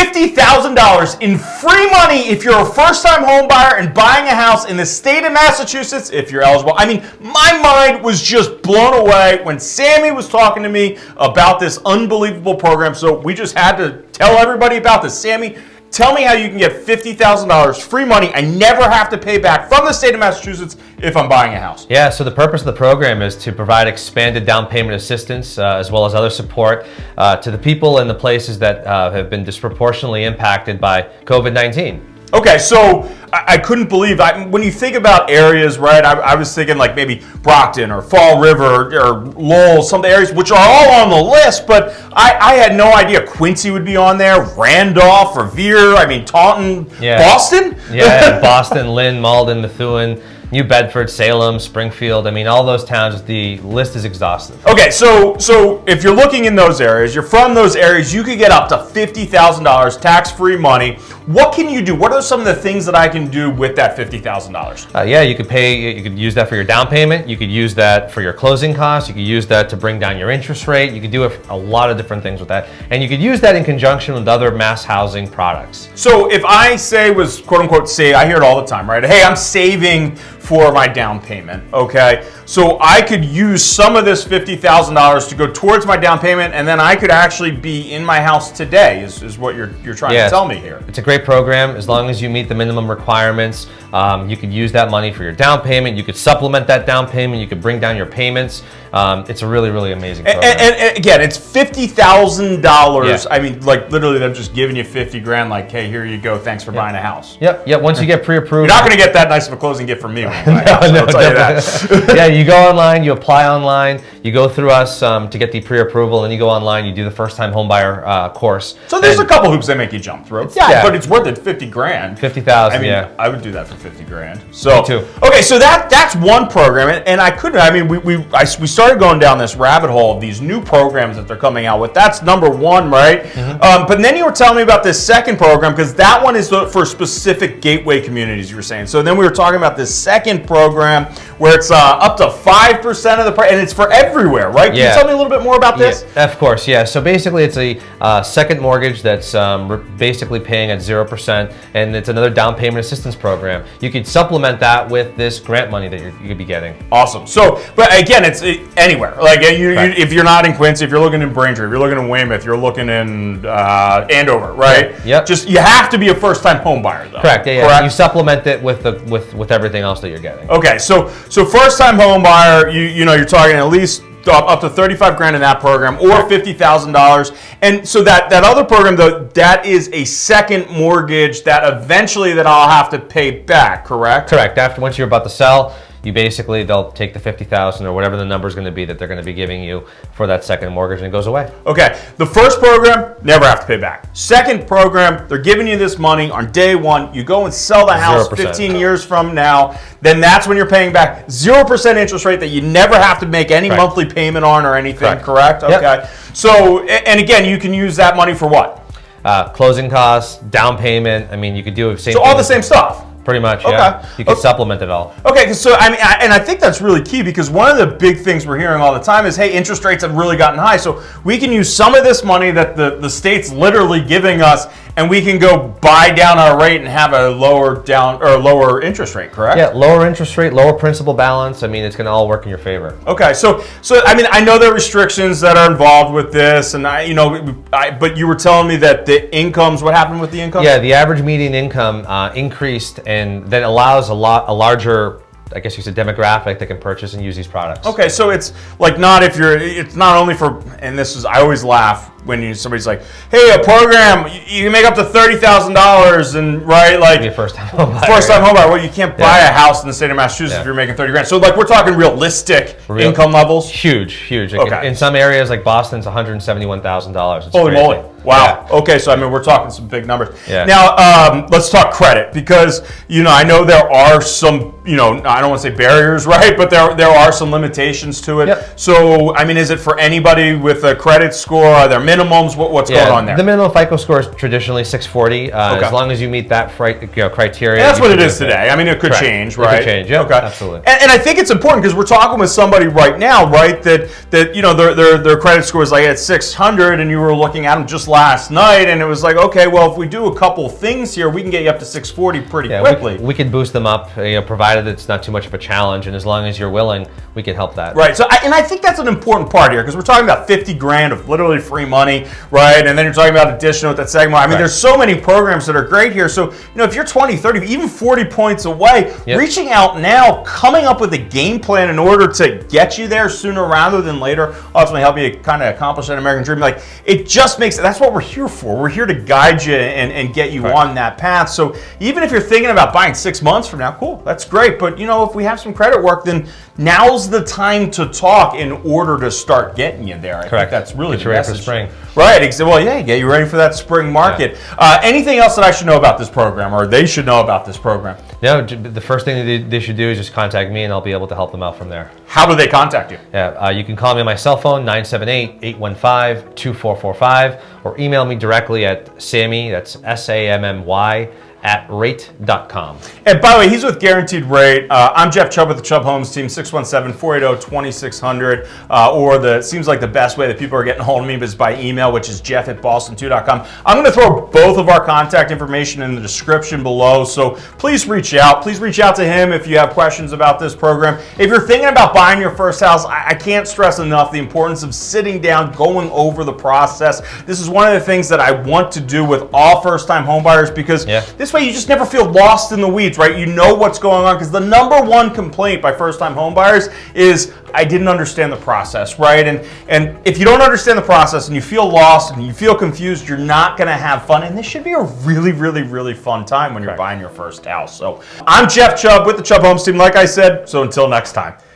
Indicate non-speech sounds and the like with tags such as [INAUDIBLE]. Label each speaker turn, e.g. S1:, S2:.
S1: $50,000 in free money if you're a first-time home buyer and buying a house in the state of Massachusetts if you're eligible. I mean, my mind was just blown away when Sammy was talking to me about this unbelievable program. So we just had to tell everybody about this. Sammy, Tell me how you can get $50,000 free money I never have to pay back from the state of Massachusetts if I'm buying a house.
S2: Yeah, so the purpose of the program is to provide expanded down payment assistance uh, as well as other support uh, to the people and the places that uh, have been disproportionately impacted by COVID-19.
S1: Okay, so I, I couldn't believe I, when you think about areas, right? I, I, was thinking like maybe Brockton or Fall River or, or Lowell, some of the areas which are all on the list, but I, I, had no idea Quincy would be on there, Randolph, Revere, I mean Taunton, yeah. Boston.
S2: Yeah, [LAUGHS] Boston, Lynn, Malden, Methuen. New Bedford, Salem, Springfield. I mean, all those towns, the list is exhaustive.
S1: Okay, so so if you're looking in those areas, you're from those areas, you could get up to $50,000 tax-free money. What can you do? What are some of the things that I can do with that $50,000?
S2: Uh, yeah, you could pay, you could use that for your down payment. You could use that for your closing costs. You could use that to bring down your interest rate. You could do a, a lot of different things with that. And you could use that in conjunction with other MassHousing products.
S1: So if I say was quote unquote say, I hear it all the time, right? Hey, I'm saving for my down payment, okay? So I could use some of this $50,000 to go towards my down payment and then I could actually be in my house today is, is what you're, you're trying yeah, to tell me here.
S2: It's a great program. As long as you meet the minimum requirements, um, you could use that money for your down payment. You could supplement that down payment. You could bring down your payments. Um, it's a really, really amazing program.
S1: And, and, and again, it's $50,000. Yeah. I mean, like literally them just giving you 50 grand like, hey, here you go. Thanks for yep. buying a house.
S2: Yep. Yep. Once you get pre-approved.
S1: You're not going to get that nice of a closing gift from me. [LAUGHS] no, no, [LAUGHS]
S2: yeah, you go online, you apply online, you go through us um, to get the pre-approval, and you go online, you do the first-time homebuyer uh, course.
S1: So there's and, a couple hoops they make you jump through. Yeah, yeah, but it's worth it. 50 grand.
S2: 50,000.
S1: I mean,
S2: yeah.
S1: I would do that for 50 grand. So, Me too. Okay, so that that's one program, and, and I couldn't. I mean, we we I, we started going down this rabbit hole of these new programs that they're coming out with. That's number one, right? Mm -hmm. um, but then you were telling me about this second program because that one is for specific gateway communities. You were saying. So then we were talking about this second program where it's uh, up to five percent of the price, and it's for everywhere, right? Yeah. Can you tell me a little bit more about this?
S2: Yeah, of course, yeah. So basically, it's a uh, second mortgage that's um, basically paying at zero percent, and it's another down payment assistance program. You could supplement that with this grant money that you could be getting.
S1: Awesome. So, but again, it's anywhere. Like you, you, if you're not in Quincy, if you're looking in Braintree, if you're looking in Weymouth, you're looking in uh, Andover, right?
S2: Yep.
S1: Just you have to be a first-time home buyer, though.
S2: Correct. Yeah, yeah. Correct? You supplement it with the with with everything else that you're getting.
S1: Okay. So so first-time home buyer, you you know you're talking at least up to 35 grand in that program or $50,000. And so that, that other program though, that is a second mortgage that eventually that I'll have to pay back, correct?
S2: Correct. After once you're about to sell, you basically, they'll take the 50,000 or whatever the number is going to be that they're going to be giving you for that second mortgage and it goes away.
S1: Okay. The first program, never have to pay back. Second program, they're giving you this money on day one. You go and sell the house 0%. 15 years from now. Then that's when you're paying back 0% interest rate that you never have to make any correct. monthly payment on or anything, correct? correct? Okay. Yep. So, and again, you can use that money for what?
S2: Uh, closing costs, down payment. I mean, you could do the same.
S1: So all the same stuff.
S2: Pretty much, okay. yeah. You can okay. supplement it all.
S1: Okay, so I mean, I, and I think that's really key because one of the big things we're hearing all the time is, hey, interest rates have really gotten high, so we can use some of this money that the, the state's literally giving us and we can go buy down our rate and have a lower down or lower interest rate, correct?
S2: Yeah, lower interest rate, lower principal balance. I mean, it's going to all work in your favor.
S1: Okay, so so I mean, I know there are restrictions that are involved with this, and I, you know, I, but you were telling me that the incomes. What happened with the income?
S2: Yeah, the average median income uh, increased, and that allows a lot a larger I guess you said demographic that can purchase and use these products.
S1: Okay, so it's like not if you're, it's not only for, and this is, I always laugh when you somebody's like, hey, a program, you, can make up to thirty thousand dollars, and right, like
S2: first time home buyer.
S1: First time home buyer. Well, you can't buy yeah. a house in the state of Massachusetts yeah. if you're making thirty grand. So like we're talking realistic Real, income levels.
S2: Huge, huge. Okay. In, in some areas like Boston's one hundred seventy-one thousand dollars.
S1: Holy crazy. moly! Wow. Yeah. Okay, so I mean, we're talking some big numbers. Yeah. Now, um, let's talk credit because you know I know there are some you know I don't want to say barriers, [LAUGHS] right? But there there are some limitations to it. Yep. So I mean, is it for anybody with a credit score? Are there minimums? What, what's yeah, going on there?
S2: The minimum FICO score is traditionally 640. Uh, okay. As long as you meet that you know, criteria.
S1: that's what it is today. I mean, it could Correct. change, right?
S2: It could change. Yeah. Okay. Absolutely.
S1: And, and, I think it's important because we're talking with somebody right now, right? That that you know their their their credit score is like at 600, and you were looking at them just last night, and it was like, okay, well, if we do a couple things here, we can get you up to 640 pretty
S2: Yeah,
S1: quickly.
S2: we, we can boost them up, you know, provided it's not too much of a challenge, and as long as you're willing, we can help that.
S1: Right. So, I, and I think that's an important part here because we're talking about 50 grand of literally free money, right? And then you're talking about additional with that segment. I mean,
S2: Right.
S1: there's so many programs that are great here. So, you know, if you're 20, 30, even 40 points away,
S2: Yep.
S1: reaching out now, coming up with a game plan in order to get you there sooner rather than later, ultimately help you kind of accomplish that American dream. Like, it just makes that's what we're here for. We're here to guide you and, and get you
S2: Right.
S1: on that path. So, even if you're thinking about buying six months from now, cool, that's great. But, you know, if we have some credit work, then now's the time to talk in order to start getting you there. I think
S2: Correct.
S1: that's really
S2: Get
S1: the
S2: ready for spring.
S1: Right. Well, yeah, get you ready for that spring market. Uh, anything else that I should know about this program, or they should know about this program?
S2: No, the first thing that they, they should do is just contact me, and I'll be able to help them out from there.
S1: How do they contact you?
S2: Yeah, uh, you can call me on my cell phone, 978-815-2445, or email me directly at Sammy, that's S-A-M-M-Y, at rate.com.
S1: And by the way, he's with Guaranteed Rate. Uh, I'm Jeff Chubb with the Chubb Homes team, 617-480-2600. Uh, or the seems like the best way that people are getting a hold of me is by email, which is jeff at boston2.com. I'm going to throw both of our contact information in the description below. So please reach out. Please reach out to him if you have questions about this program. If you're thinking about buying your first house, I, I can't stress enough the importance of sitting down, going over the process. This is one of the things that I want to do with all first-time homebuyers because
S2: Yeah.
S1: this way you just never feel lost in the weeds, right? You know what's going on because the number one complaint by first-time homebuyers is I didn't understand the process, right? And and if you don't understand the process and you feel lost and you feel confused, you're not going to have fun. And this should be a really, really, really fun time when you're buying your first house. So I'm Jeff Chubb with the Chubb Homes team, like I said. So until next time,